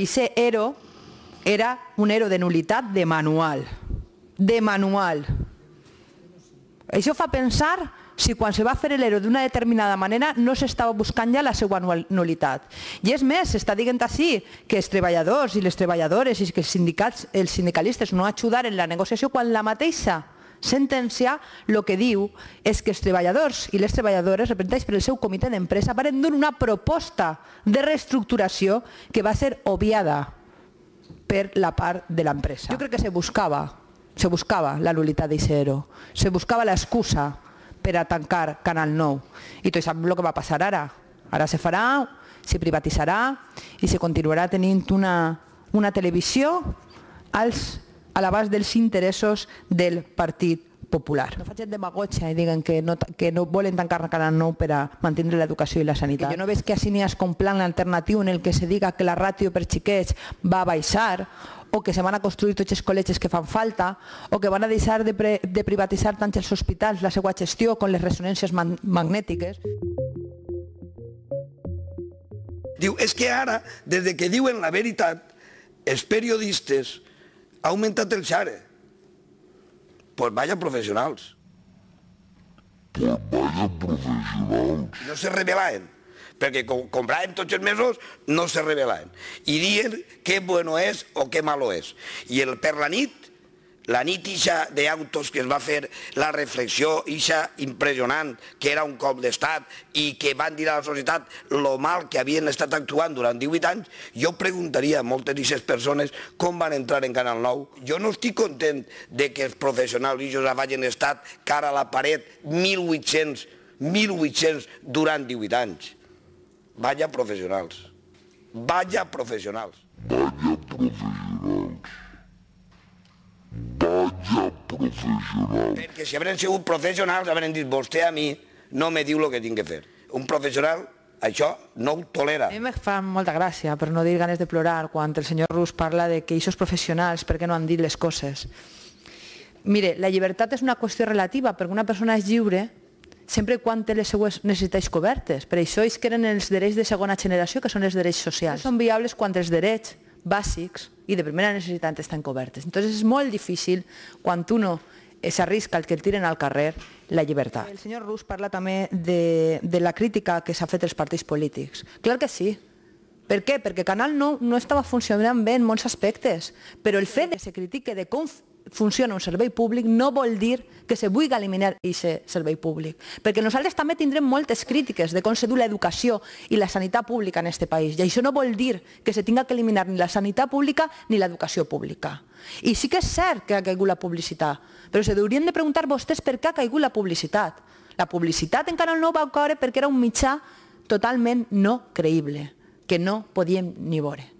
I ser ERO era un ERO de nulitat de manual. De manual. Això fa pensar si quan se va fer l'ERO d'una determinada manera no s'estava buscant ja la seva nulitat. I és més, s'està dient així que els treballadors i les treballadores i que els, sindicats, els sindicalistes no ajudaren la negociació quan la mateixa sentència el que diu és que els treballadors i les treballadores representats per el seu comitè d'empresa van donar una proposta de reestructuració que va ser obviada per la part de l'empresa. Jo crec que se buscava, se buscava la nulitat d'Isero, se buscava l'excusa per a tancar Canal 9 i tot sap el que va passar ara. Ara se farà, se privatitzarà i se continuarà tenint una, una televisió als a l'abast dels interessos del Partit Popular. No facin demagogia i diguen que no, que no volen tancar Canal 9 per a mantenir l'educació i la sanitat. Que jo no veig que així n'hi com plan alternatiu en el que se diga que la ràtio per xiquets va baixar o que se van a construir tots els col·legis que fan falta, o que van a deixar de, pre, de privatitzar tant els hospitals, la seva gestió, con les ressonàncies man magnètiques. Diu, és que ara, des de que diuen la veritat, els periodistes ha augmentat el xare. Pues vaya professionals. Pues vaya professionals. No se revelaven, perquè com compraven tots els mesos, no se revelaven. I dient què bueno és o què malo és. I el per la nit la nit ixa d'autos que es va fer la reflexió ixa impressionant, que era un cop d'estat i que van dir a la societat lo mal que havien estat actuant durant 18 anys, jo preguntaria a moltes d'aquestes persones com van entrar en Canal 9. Jo no estic content de que els professionals i hagin estat cara a la paret 1.800, 1.800 durant 18 anys. Vaya professionals. Vaya professionals. Vaya professionals. Vaya professional. Perquè si haurem sigut professionals haurem dit vostè a mi no me diu el que tinc que fer. Un professional això no ho tolera. A mi me fa molta gràcia, per no dir ganes de plorar, quan el senyor Rus parla de que aquests professionals per què no han dit les coses. Mire, la llibertat és una qüestió relativa, perquè una persona és lliure sempre quan té les seues necessitats cobertes. Per això és que eren els drets de segona generació, que són els drets socials. Són viables quan els drets bàsics i de primera necessitat estan cobertes. Entonces és molt difícil quan uno s'arrisca el que el tiren al carrer la llibertat. El senyor Rus parla també de, de la crítica que s'ha fet als partits polítics. Clar que sí. Per què? Perquè Canal 9 no estava funcionant bé en molts aspectes, però el fet que se critique de com funciona un servei públic no vol dir que se vulgui eliminar aquest servei públic. Perquè nosaltres també tindrem moltes crítiques de com se du l'educació i la sanitat pública en aquest país. I això no vol dir que se tinga que eliminar ni la sanitat pública ni l'educació pública. I sí que és cert que ha caigut la publicitat, però se haurien de preguntar vostès per què ha caigut la publicitat. La publicitat en Canal 9 va caure perquè era un mitjà totalment no creïble, que no podíem ni veure.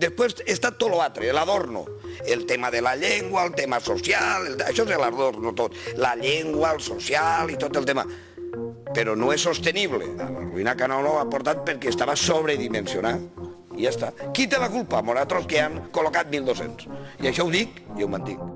Després està tot l'altre, l'adorno. El tema de la llengua, el tema social, el, això és l'adorno tot. La llengua, el social i tot el tema. Però no és sostenible. La ruïna Canal no ha portat perquè estava sobredimensionat. I ja està. Qui té la culpa? Moratros que han col·locat 1.200. I això ho dic i ho mantinc.